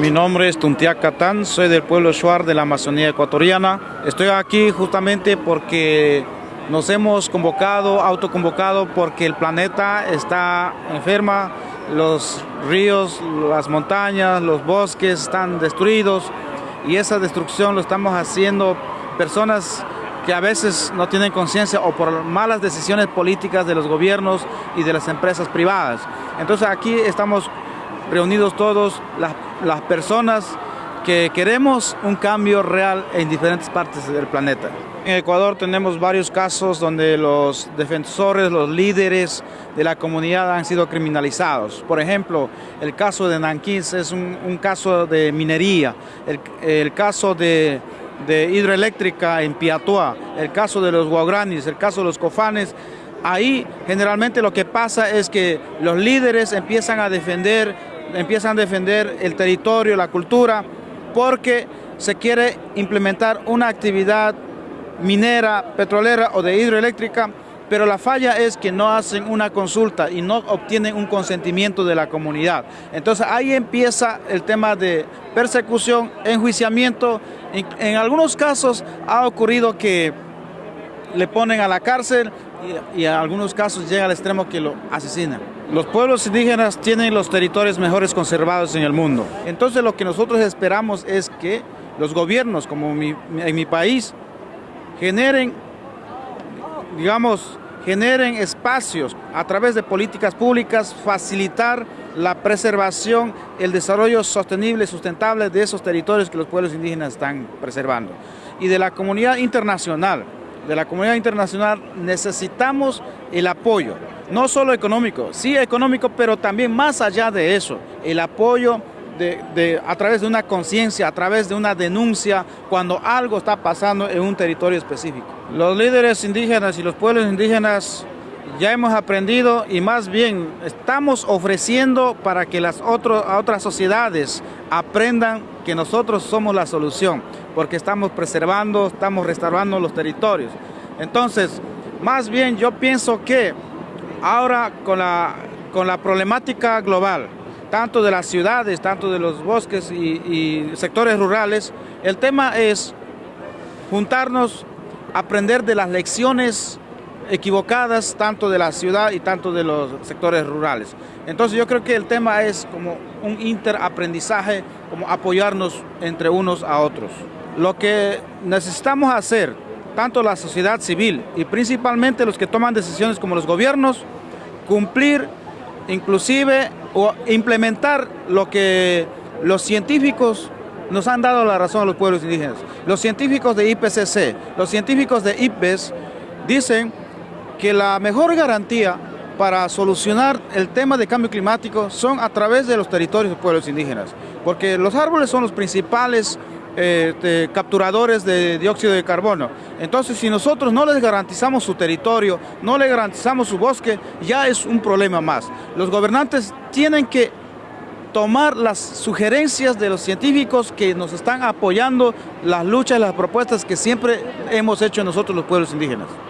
Mi nombre es Tuntia Catán, soy del pueblo Shuar de la Amazonía ecuatoriana. Estoy aquí justamente porque nos hemos convocado, autoconvocado, porque el planeta está enferma, los ríos, las montañas, los bosques están destruidos y esa destrucción lo estamos haciendo personas que a veces no tienen conciencia o por malas decisiones políticas de los gobiernos y de las empresas privadas. Entonces aquí estamos reunidos todos las, las personas que queremos un cambio real en diferentes partes del planeta. En Ecuador tenemos varios casos donde los defensores, los líderes de la comunidad han sido criminalizados. Por ejemplo, el caso de Nanquín es un, caso de minería, el, el caso de, hidroeléctrica en Piatuá, el caso de los guagranis, el caso de los cofanes. Ahí generalmente lo que pasa es que los líderes empiezan a defender, empiezan a defender el territorio, la cultura, porque se quiere implementar una actividad minera, petrolera o de hidroeléctrica, pero la falla es que no hacen una consulta y no obtienen un consentimiento de la comunidad. Entonces ahí empieza el tema de persecución, enjuiciamiento. En, en algunos casos ha ocurrido que le ponen a la cárcel y, en algunos casos llega al extremo que lo asesinan. Los pueblos indígenas tienen los territorios mejores conservados en el mundo. Entonces lo que nosotros esperamos es que los gobiernos, como mi, en mi país, generen, digamos, generen espacios a través de políticas públicas, facilitar la preservación, el desarrollo sostenible sustentable de esos territorios que los pueblos indígenas están preservando. Y de la comunidad internacional, de la comunidad internacional necesitamos el apoyo, no solo económico, sí económico, pero también más allá de eso, el apoyo a través de una conciencia, a través de una denuncia, cuando algo está pasando en un territorio específico. Los líderes indígenas y los pueblos indígenas ya hemos aprendido y más bien estamos ofreciendo para que las otras sociedades aprendan que nosotros somos la solución, porque estamos preservando, estamos restaurando los territorios. Entonces, más bien yo pienso que ahora con la, con la problemática global, tanto de las ciudades, tanto de los bosques y, y sectores rurales, el tema es juntarnos, aprender de las lecciones equivocadas tanto de la ciudad y tanto de los sectores rurales. Entonces yo creo que el tema es como un interaprendizaje, como apoyarnos entre unos a otros. Lo que necesitamos hacer, tanto la sociedad civil y principalmente los que toman decisiones como los gobiernos, cumplir inclusive o implementar lo que los científicos nos han dado la razón a los pueblos indígenas. Los científicos de IPCC, los científicos de IPBES dicen que la mejor garantía para solucionar el tema de cambio climático son a través de los territorios de pueblos indígenas, porque los árboles son los principales de, capturadores de dióxido de carbono. Entonces, si nosotros no les garantizamos su territorio, no les garantizamos su bosque, ya es un problema más. Los gobernantes tienen que tomar las sugerencias de los científicos que nos están apoyando las luchas, las propuestas que siempre hemos hecho nosotros los pueblos indígenas.